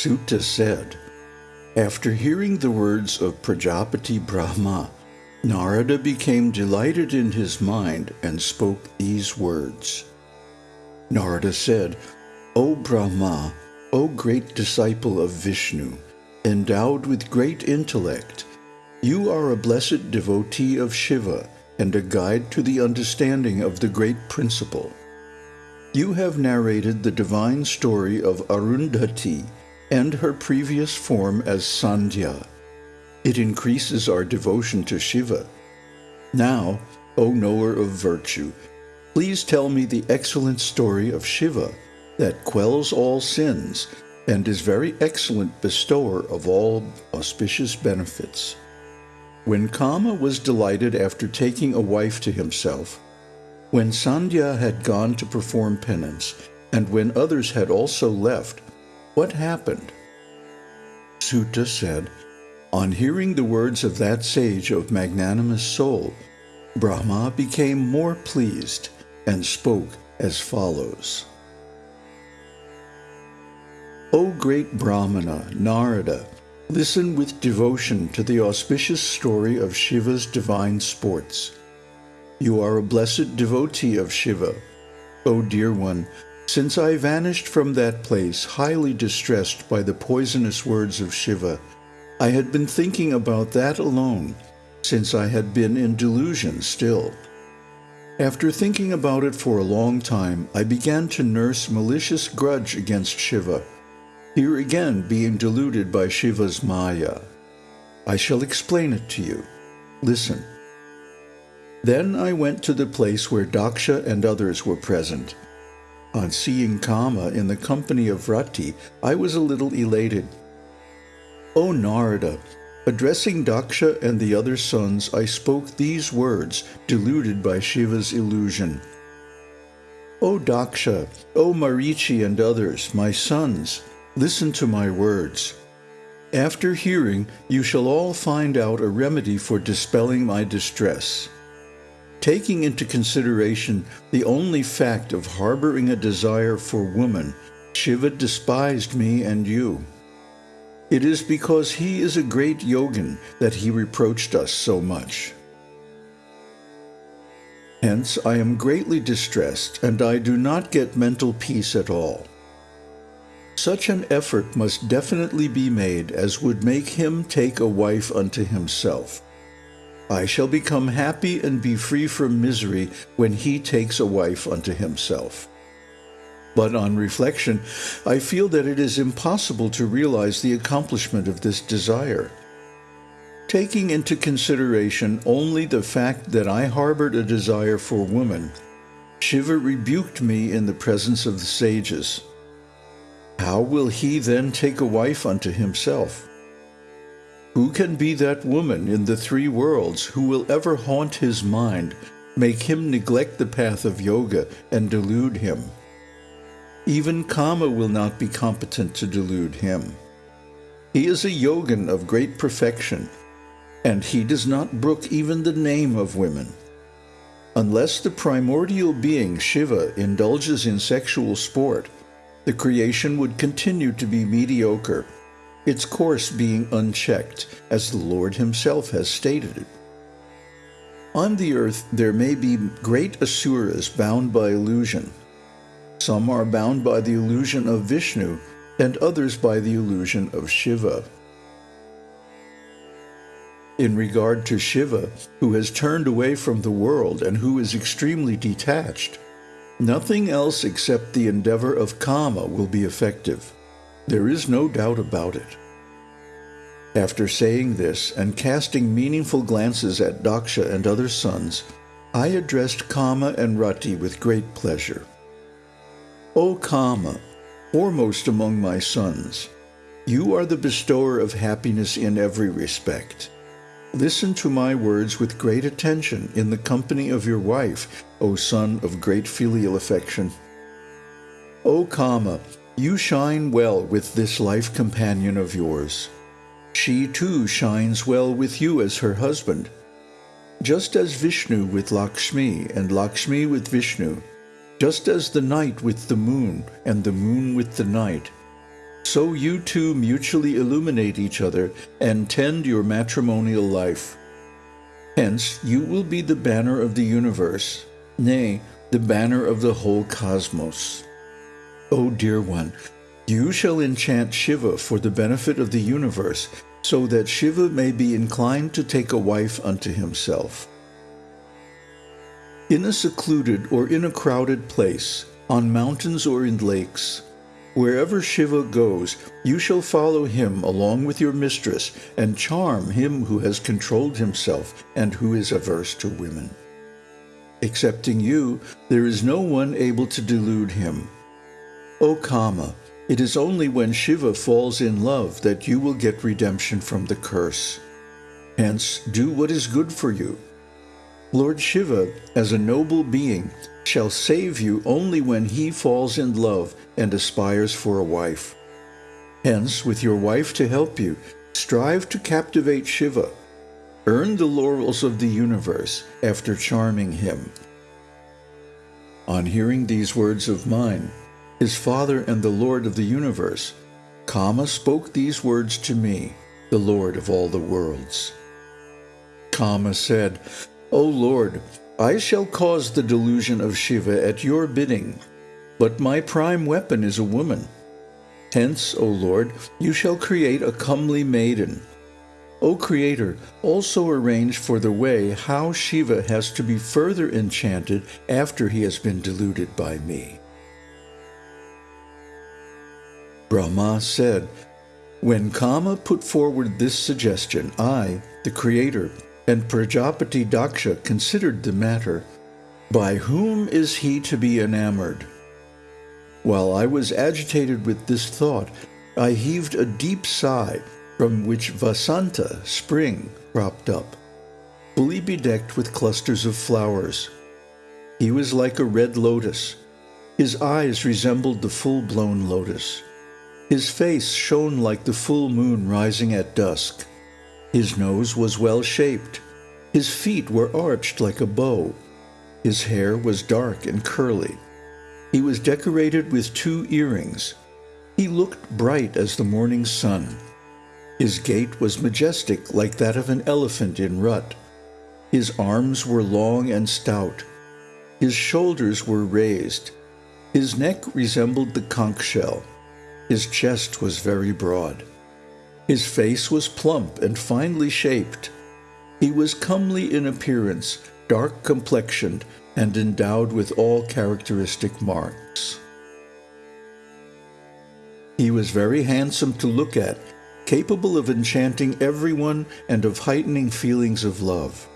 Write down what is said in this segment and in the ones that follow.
Suta said, After hearing the words of Prajapati Brahma, Narada became delighted in his mind and spoke these words. Narada said, O Brahma, O great disciple of Vishnu, endowed with great intellect, you are a blessed devotee of Shiva and a guide to the understanding of the great principle. You have narrated the divine story of Arundhati and her previous form as Sandhya. It increases our devotion to Shiva. Now, O knower of virtue, please tell me the excellent story of Shiva that quells all sins and is very excellent bestower of all auspicious benefits. When Kama was delighted after taking a wife to himself, when Sandhya had gone to perform penance, and when others had also left, what happened? Suta said, On hearing the words of that sage of magnanimous soul, Brahma became more pleased and spoke as follows. O great Brahmana, Narada, listen with devotion to the auspicious story of Shiva's divine sports. You are a blessed devotee of Shiva. O dear one, since I vanished from that place, highly distressed by the poisonous words of Shiva, I had been thinking about that alone, since I had been in delusion still. After thinking about it for a long time, I began to nurse malicious grudge against Shiva, here again being deluded by Shiva's Maya. I shall explain it to you. Listen. Then I went to the place where Daksha and others were present. On seeing Kama in the company of Rati, I was a little elated. O Narada, addressing Daksha and the other sons, I spoke these words, deluded by Shiva's illusion. O Daksha, O Marichi and others, my sons, Listen to my words. After hearing, you shall all find out a remedy for dispelling my distress. Taking into consideration the only fact of harboring a desire for woman, Shiva despised me and you. It is because he is a great yogin that he reproached us so much. Hence, I am greatly distressed, and I do not get mental peace at all. Such an effort must definitely be made as would make him take a wife unto himself. I shall become happy and be free from misery when he takes a wife unto himself. But on reflection, I feel that it is impossible to realize the accomplishment of this desire. Taking into consideration only the fact that I harbored a desire for woman, Shiva rebuked me in the presence of the sages. How will he then take a wife unto himself? Who can be that woman in the three worlds who will ever haunt his mind, make him neglect the path of yoga, and delude him? Even Kama will not be competent to delude him. He is a yogin of great perfection, and he does not brook even the name of women. Unless the primordial being Shiva indulges in sexual sport, the creation would continue to be mediocre, its course being unchecked, as the Lord himself has stated it. On the earth there may be great asuras bound by illusion. Some are bound by the illusion of Vishnu, and others by the illusion of Shiva. In regard to Shiva, who has turned away from the world and who is extremely detached, Nothing else except the endeavor of Kama will be effective. There is no doubt about it. After saying this and casting meaningful glances at Daksha and other sons, I addressed Kama and Rati with great pleasure. O Kama, foremost among my sons, you are the bestower of happiness in every respect. Listen to my words with great attention in the company of your wife, O son of great filial affection. O Kama, you shine well with this life companion of yours. She too shines well with you as her husband. Just as Vishnu with Lakshmi and Lakshmi with Vishnu, just as the night with the moon and the moon with the night, so you two mutually illuminate each other and tend your matrimonial life. Hence, you will be the banner of the universe, nay, the banner of the whole cosmos. O dear one, you shall enchant Shiva for the benefit of the universe, so that Shiva may be inclined to take a wife unto himself. In a secluded or in a crowded place, on mountains or in lakes, wherever Shiva goes, you shall follow him along with your mistress and charm him who has controlled himself and who is averse to women. Excepting you, there is no one able to delude him. O Kama, it is only when Shiva falls in love that you will get redemption from the curse. Hence, do what is good for you. Lord Shiva, as a noble being, shall save you only when he falls in love and aspires for a wife. Hence, with your wife to help you, strive to captivate Shiva. Earn the laurels of the universe after charming him. On hearing these words of mine, his Father and the Lord of the universe, Kama spoke these words to me, the Lord of all the worlds. Kama said, O Lord, I shall cause the delusion of Shiva at your bidding, but my prime weapon is a woman. Hence, O Lord, you shall create a comely maiden. O Creator, also arrange for the way how Shiva has to be further enchanted after he has been deluded by me. Brahma said, When Kama put forward this suggestion, I, the Creator, and Prajapati Daksha considered the matter. By whom is he to be enamored? While I was agitated with this thought, I heaved a deep sigh, from which Vasanta, spring, cropped up, fully bedecked with clusters of flowers. He was like a red lotus. His eyes resembled the full-blown lotus. His face shone like the full moon rising at dusk. His nose was well shaped. His feet were arched like a bow. His hair was dark and curly. He was decorated with two earrings. He looked bright as the morning sun. His gait was majestic like that of an elephant in rut. His arms were long and stout. His shoulders were raised. His neck resembled the conch shell. His chest was very broad. His face was plump and finely shaped. He was comely in appearance, dark complexioned, and endowed with all characteristic marks. He was very handsome to look at, capable of enchanting everyone and of heightening feelings of love.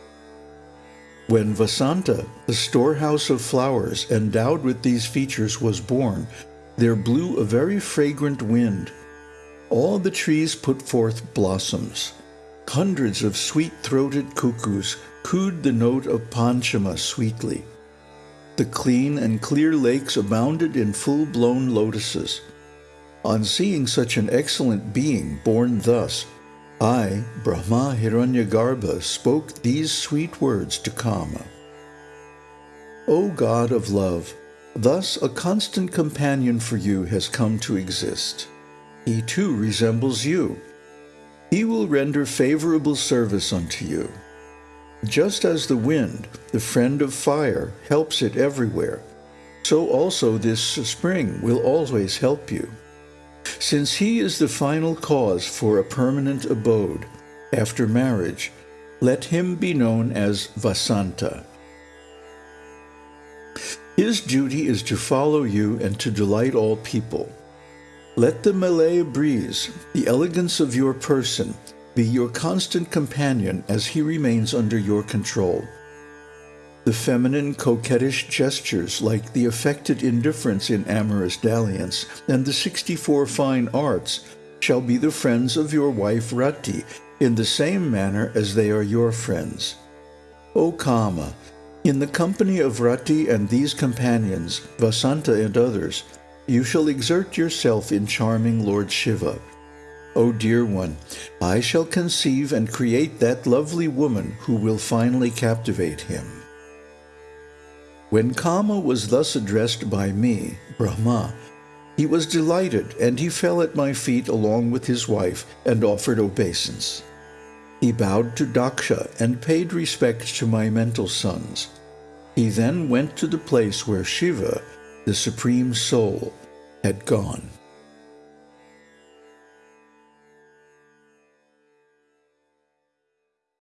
When Vasanta, the storehouse of flowers endowed with these features, was born, there blew a very fragrant wind. All the trees put forth blossoms. Hundreds of sweet-throated cuckoos cooed the note of Panchama sweetly. The clean and clear lakes abounded in full-blown lotuses. On seeing such an excellent being born thus, I, Brahma Hiranyagarbha, spoke these sweet words to Kama. O God of love, Thus a constant companion for you has come to exist. He too resembles you. He will render favorable service unto you. Just as the wind, the friend of fire, helps it everywhere, so also this spring will always help you. Since he is the final cause for a permanent abode, after marriage, let him be known as Vasanta. His duty is to follow you and to delight all people. Let the Malaya breeze, the elegance of your person, be your constant companion as he remains under your control. The feminine coquettish gestures like the affected indifference in amorous dalliance and the 64 fine arts shall be the friends of your wife Rati in the same manner as they are your friends. O Kama, in the company of Rati and these companions, Vasanta and others, you shall exert yourself in charming Lord Shiva. O dear one, I shall conceive and create that lovely woman who will finally captivate him. When Kama was thus addressed by me, Brahma, He was delighted, and he fell at my feet along with his wife and offered obeisance. He bowed to Daksha and paid respect to my mental sons. He then went to the place where Shiva, the Supreme Soul, had gone.